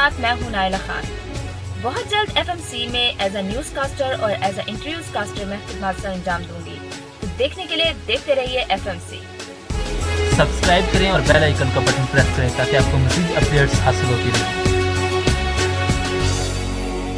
साथ मैं हूँ नायला खान। बहुत जल्द एफएमसी में एज अ न्यूज़ कास्टर और एज अ इंटरव्यूज़ कास्टर मैं खिदमत से अंजाम दूँगी। तो देखने के लिए देखते रहिए एफएमसी सब्सक्राइब करें और बेल आइकन का बटन प्रेस करें ताकि आपको मजीद अपडेट्स हासिल होती रहें।